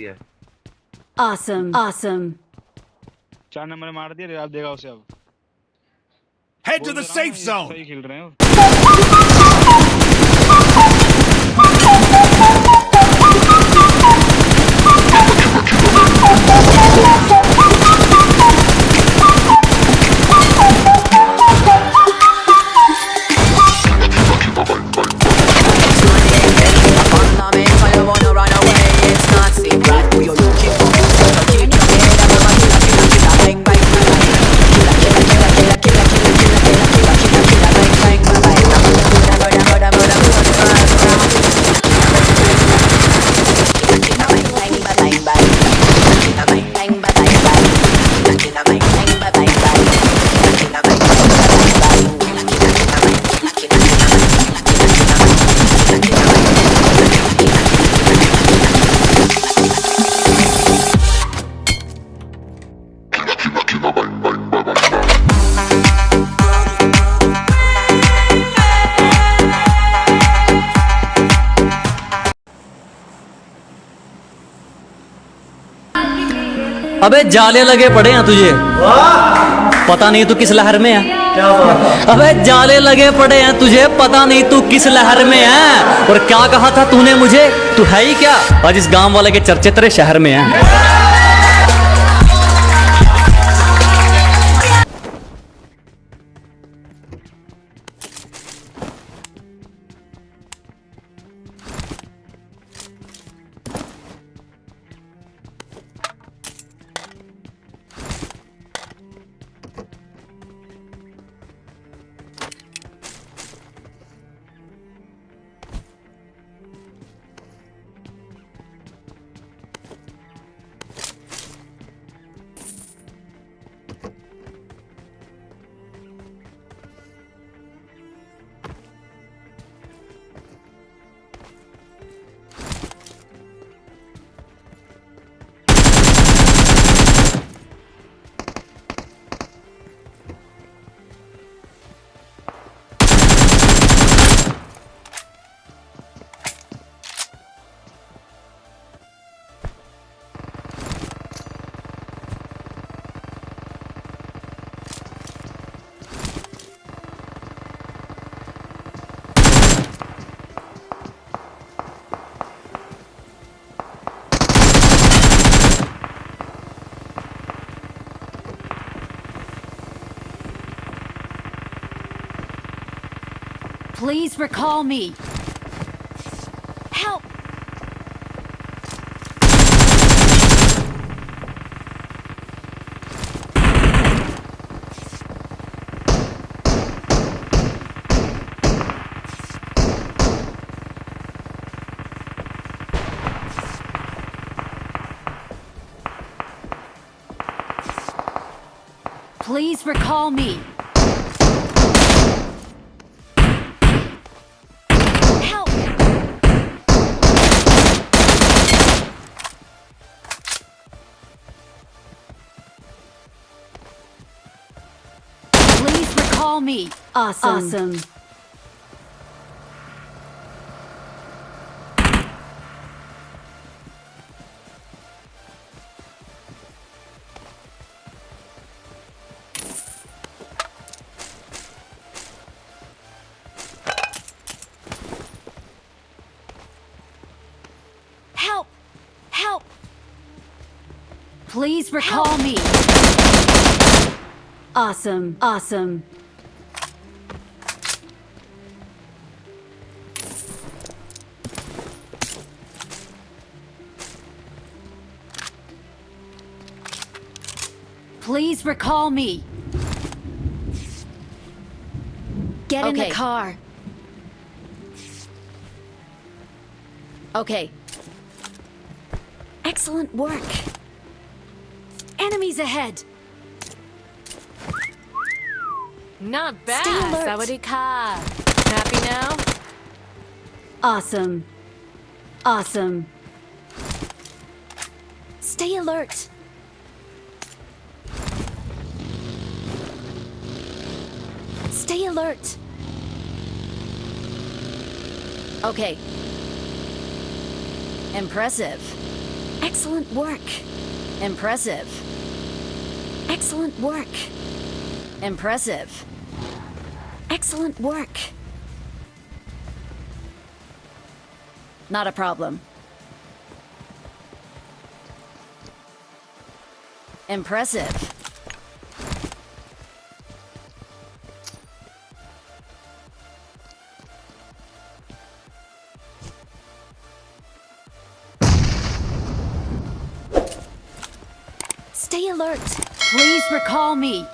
सकती है Awesome. Awesome. चार नंबर में मार दिया आप देगा उसे अब Head to बोल the तो रहा हूँ, safe ये zone. सही खेल रहे हो Fundamental, you wanna run away, अबे जाले लगे पड़े हैं तुझे। पता नहीं तू किस लहर में है। अबे जाले लगे पड़े हैं तुझे पता नहीं तू किस लहर में है। और क्या कहा था तूने मुझे? तू है ही क्या? आज इस गाँव वाले के चर्चे तेरे शहर में है। Please recall me. Help! Please recall me. Recall me. Awesome. Awesome. Help! Help! Please recall me. Awesome. Awesome. Please recall me. Get in the car. Okay, Excellent work. Enemies ahead. Not bad. Sawadika. Happy now? Awesome. Awesome. Stay alert. Stay alert. okay. Impressive. Excellent work. Impressive. Excellent work. Impressive. Excellent work. Not a problem. Impressive. Stay alert. Please recall me.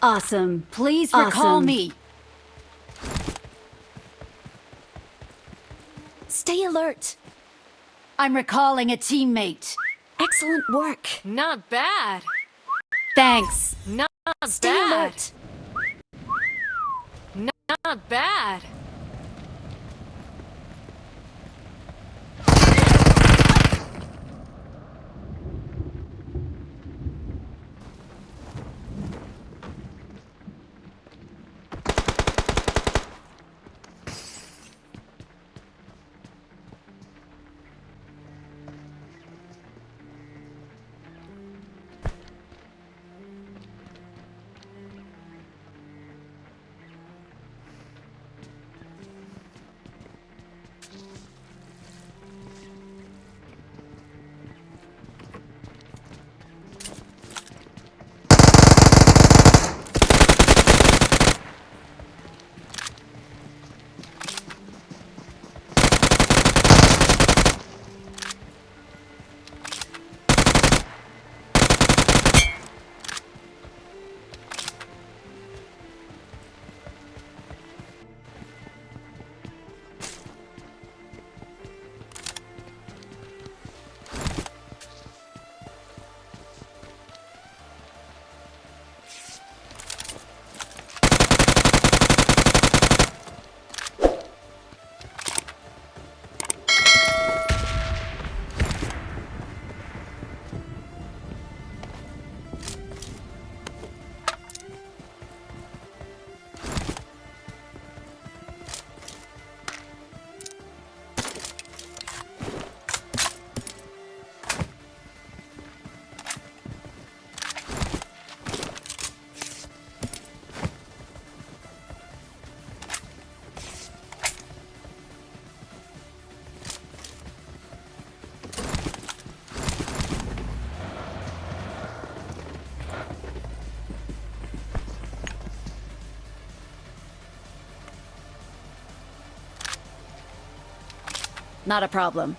Awesome. Please recall me. Stay alert. I'm recalling a teammate. Excellent work. Not bad. Thanks. Not Stay bad. Not bad. Not a problem.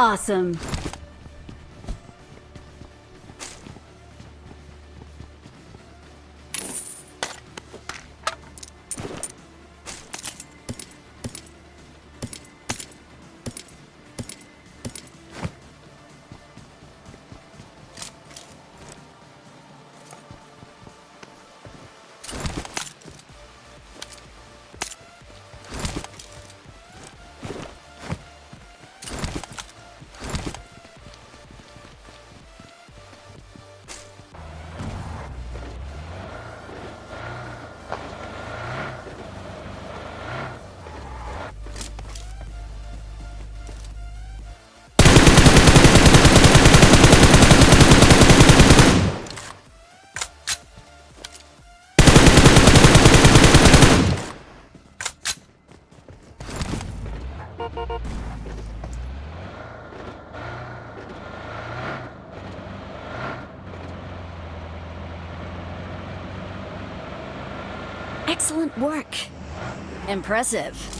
Awesome. Excellent work. Impressive.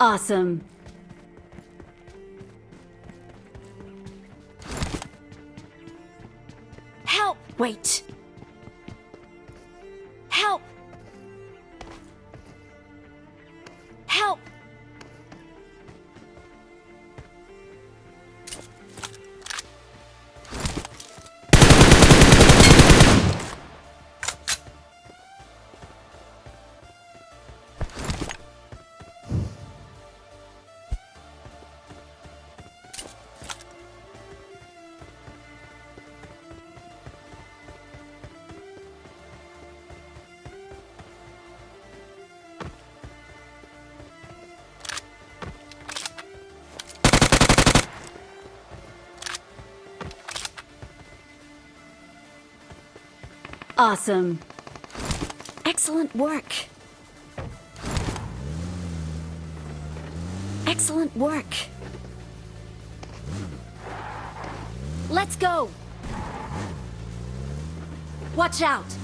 Awesome. Help! Wait. Awesome. Excellent work. Excellent work. Let's go. Watch out.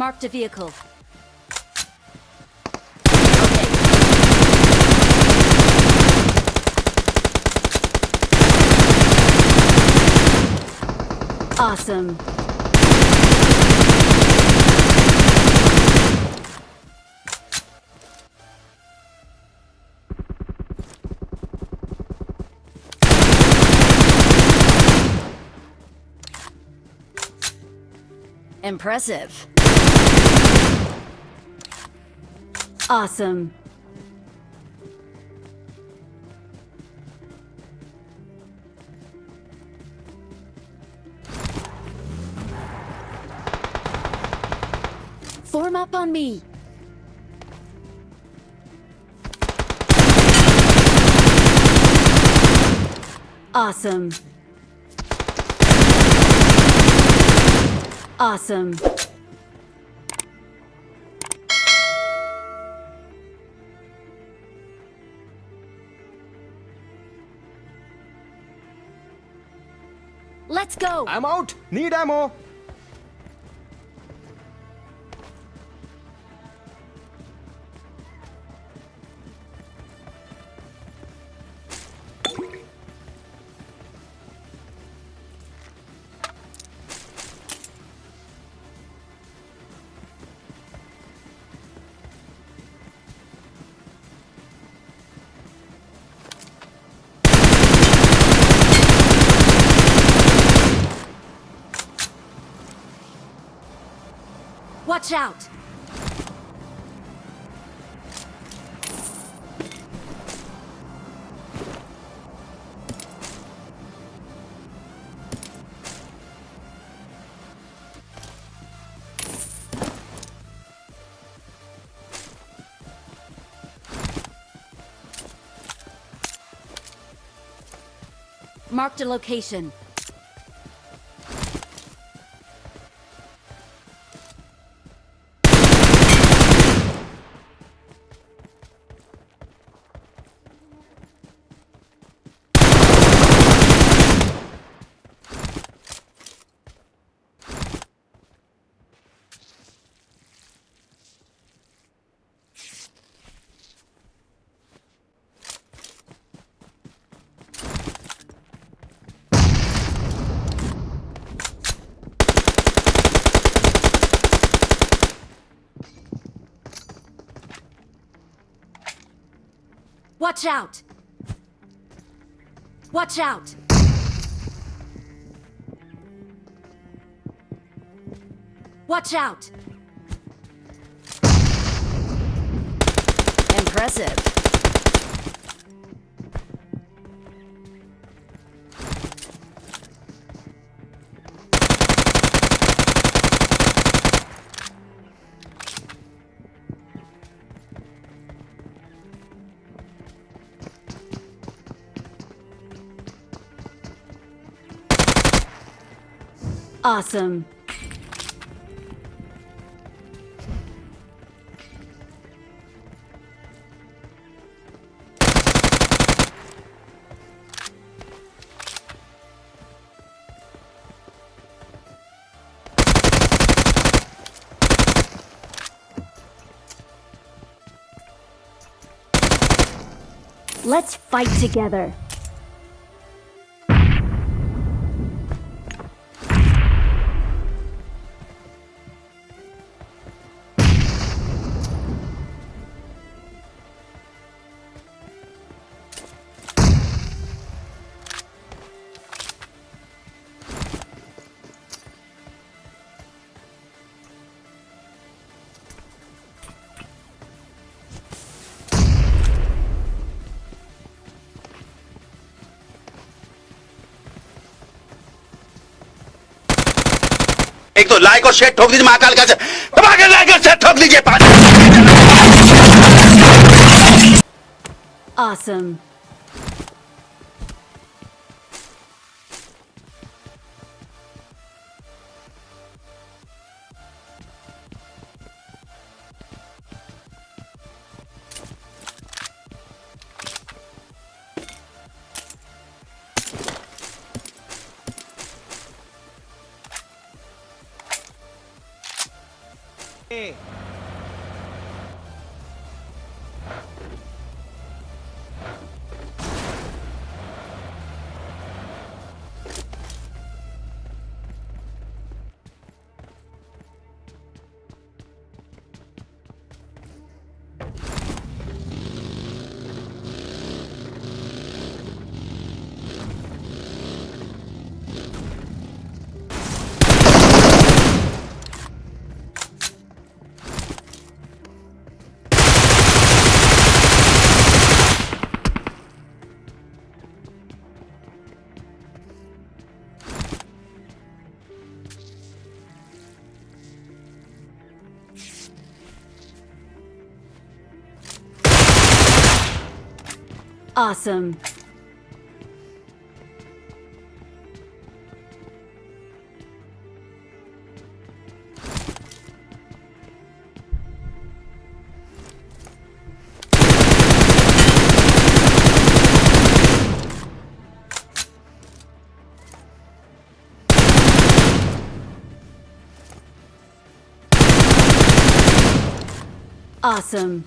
Marked a vehicle. Awesome. Impressive. Awesome. Form up on me. Awesome. Awesome. Go. I'm out. Need ammo. Watch out. Marked a location. Watch out! Watch out! Watch out! Impressive. Awesome. Let's fight together. तो like और share ठोक दीजिए महाकाल का दबा के like और share ठोक दीजिए पाँच Awesome. Awesome. Awesome.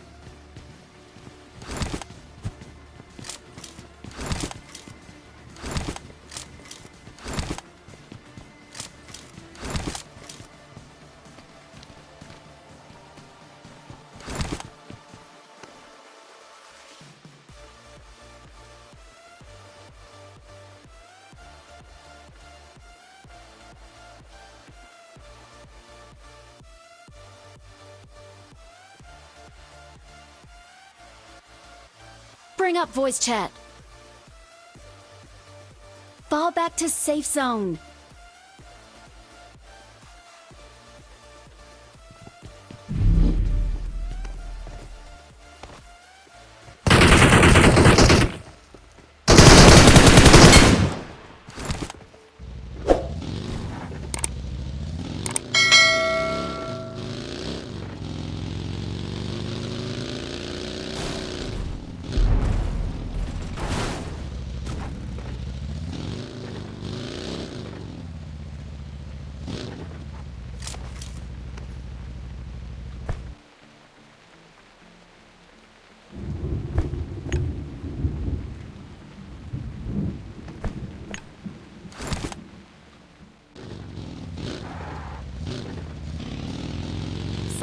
Up voice chat. Fall back to safe zone.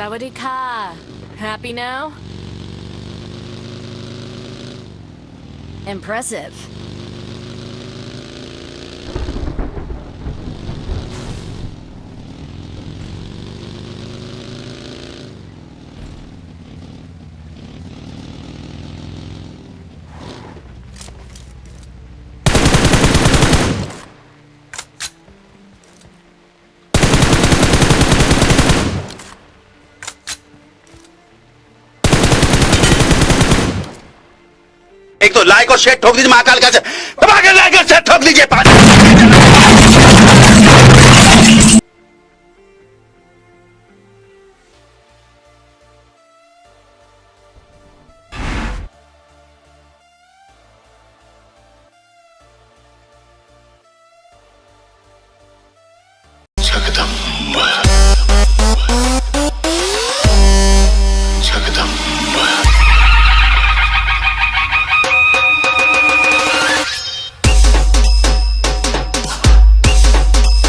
Sawadika. Happy now? Impressive. एक तो लाइक और शेयर ठोक दीजिए, महाकाल का दबा के लाइक और शेयर ठोक दीजिए